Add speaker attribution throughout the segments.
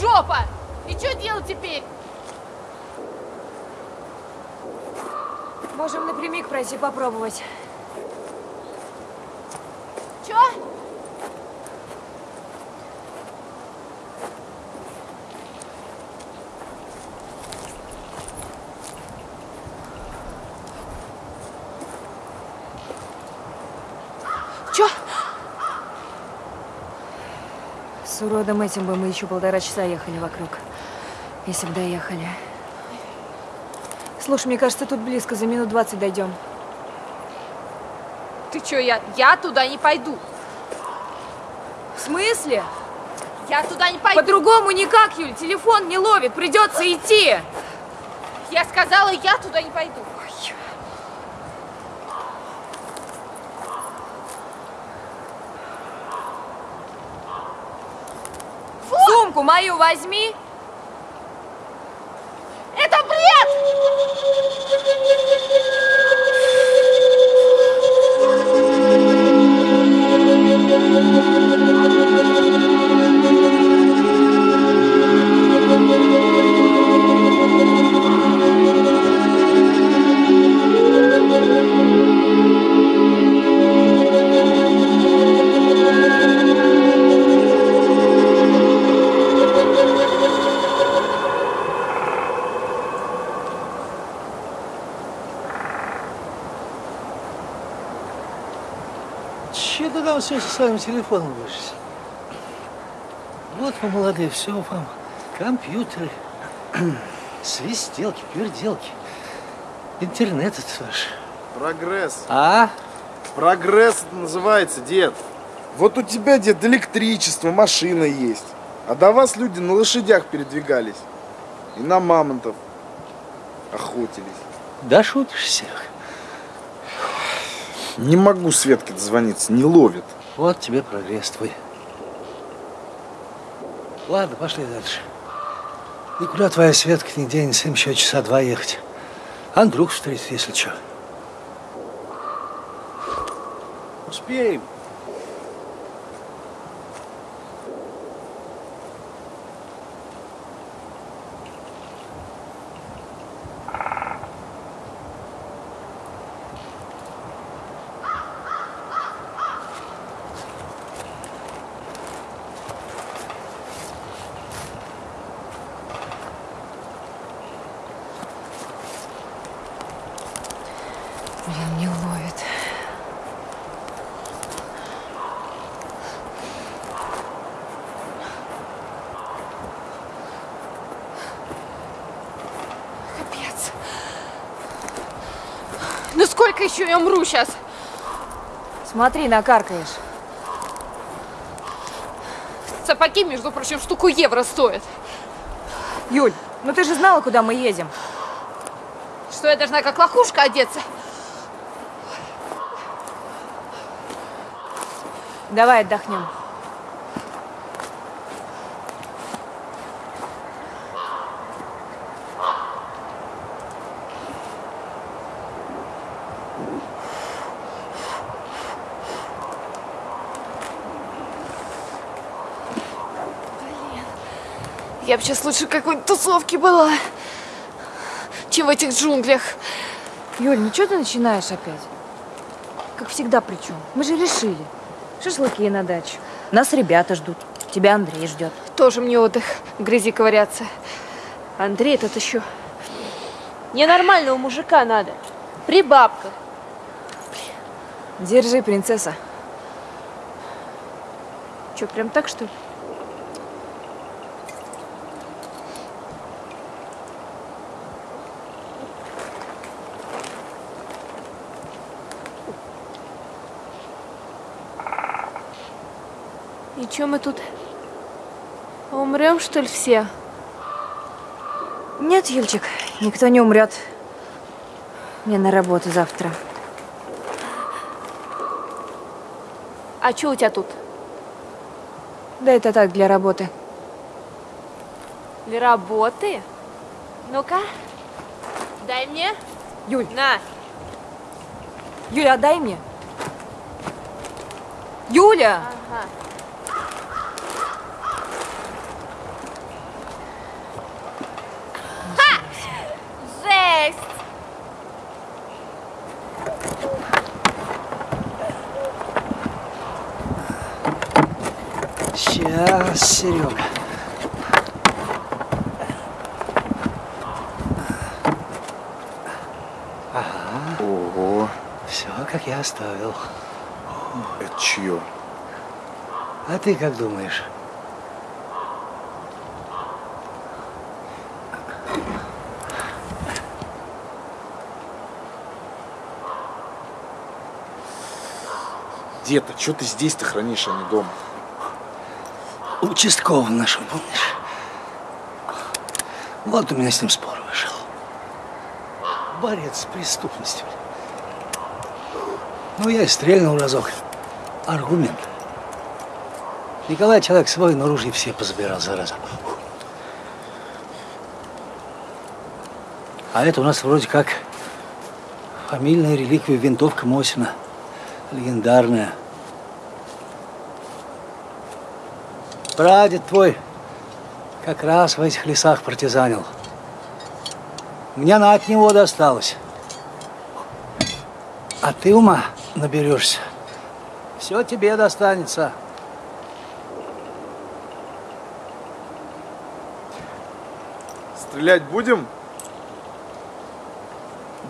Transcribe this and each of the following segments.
Speaker 1: Жопа! И что делать теперь? Можем напрямик пройти попробовать.
Speaker 2: Чё?
Speaker 1: С уродом этим бы мы еще полтора часа ехали вокруг. Если бы доехали. Слушай, мне кажется, тут близко, за минут 20 дойдем.
Speaker 2: Ты чё, я, я туда не пойду.
Speaker 1: В смысле?
Speaker 2: Я туда не пойду.
Speaker 1: По-другому никак, Юль, телефон не ловит, придется идти.
Speaker 2: Я сказала, я туда не пойду.
Speaker 1: Сумку мою возьми.
Speaker 2: Это бред!
Speaker 3: Ты там все со своим телефоном будешь? Вот вы молодые, все вам. Компьютеры, свистелки, перделки. Интернет это ваш.
Speaker 4: Прогресс.
Speaker 3: А?
Speaker 4: Прогресс это называется, дед. Вот у тебя, дед, электричество, машина есть. А до вас люди на лошадях передвигались. И на мамонтов охотились.
Speaker 3: Да шутишь всех.
Speaker 4: Не могу Светке дозвониться, не ловит.
Speaker 3: Вот тебе прогресс твой. Ладно, пошли дальше. Никуда твоя Светка не денется, им еще часа два ехать. Андрюх встретит, если что. Успеем.
Speaker 1: Блин, не ловит.
Speaker 2: Капец. Ну сколько еще я умру сейчас?
Speaker 1: Смотри, накаркаешь.
Speaker 2: Сапоги, между прочим, штуку евро стоят.
Speaker 1: Юль, ну ты же знала, куда мы едем.
Speaker 2: Что я должна как лохушка одеться?
Speaker 1: Давай отдохнем.
Speaker 2: Я бы сейчас лучше какой-нибудь тусовке была, чем в этих джунглях.
Speaker 1: Юль, ну что ты начинаешь опять? Как всегда причем. Мы же решили. Шашлыки на дачу. Нас ребята ждут. Тебя Андрей ждет.
Speaker 2: Тоже мне отдых, в грязи ковыряться. Андрей этот еще. Ненормального мужика надо. При бабках.
Speaker 1: Держи, принцесса.
Speaker 2: Че, прям так, что ли? И че мы тут? Умрем, что ли, все?
Speaker 1: Нет, Юльчик, никто не умрет. Мне на работу завтра.
Speaker 2: А что у тебя тут?
Speaker 1: Да это так, для работы.
Speaker 2: Для работы? Ну-ка, дай мне.
Speaker 1: Юль,
Speaker 2: На.
Speaker 1: Юля, отдай мне. Юля!
Speaker 2: Ага.
Speaker 3: Сейчас, Серега.
Speaker 4: Ого,
Speaker 3: Все, как я оставил.
Speaker 4: это чье?
Speaker 3: А ты как думаешь?
Speaker 4: Дед, а что ты здесь-то хранишь, а не дома?
Speaker 3: Участковый нашел, помнишь? Вот у меня с ним спор вышел. Борец с преступностью. Ну, я и стрельнул разок. Аргумент. Николай человек свой, но ружья все позабирал, зараза. А это у нас вроде как фамильная реликвия винтовка Мосина. Легендарная. Прадед твой как раз в этих лесах партизанил. Мне она от него досталась. А ты ума наберешься. Все тебе достанется.
Speaker 4: Стрелять будем?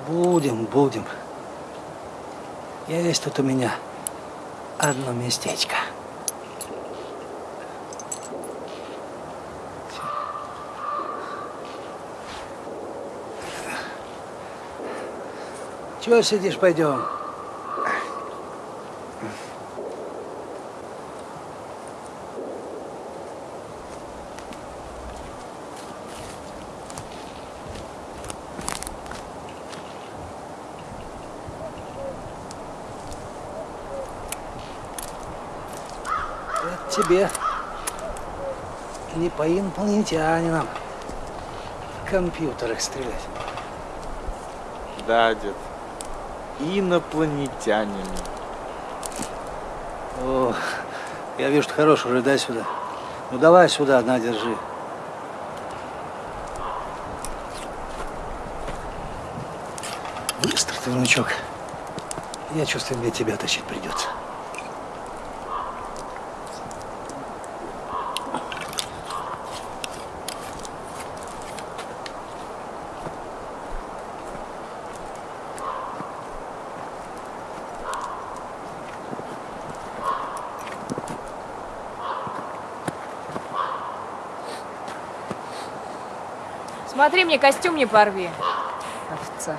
Speaker 3: Будем, будем. Есть тут у меня одно местечко. Чего сидишь, пойдем. Тебе не по инопланетянинам в компьютерах стрелять.
Speaker 4: Да, дед. Инопланетянин.
Speaker 3: О, я вижу, что хороший уже, дай сюда. Ну давай сюда, на, держи. Быстро ты, внучок. Я чувствую, мне тебя тащить придется.
Speaker 1: Смотри, мне костюм не порви. Овца.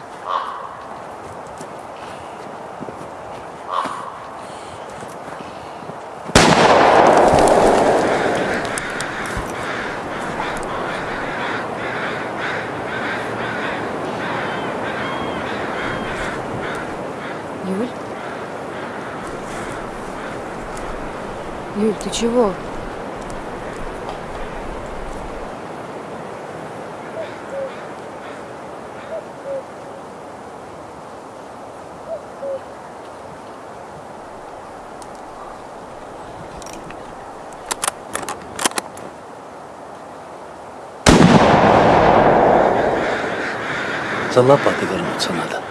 Speaker 1: Юль? Юль, ты чего?
Speaker 3: За лопатой вернуться надо.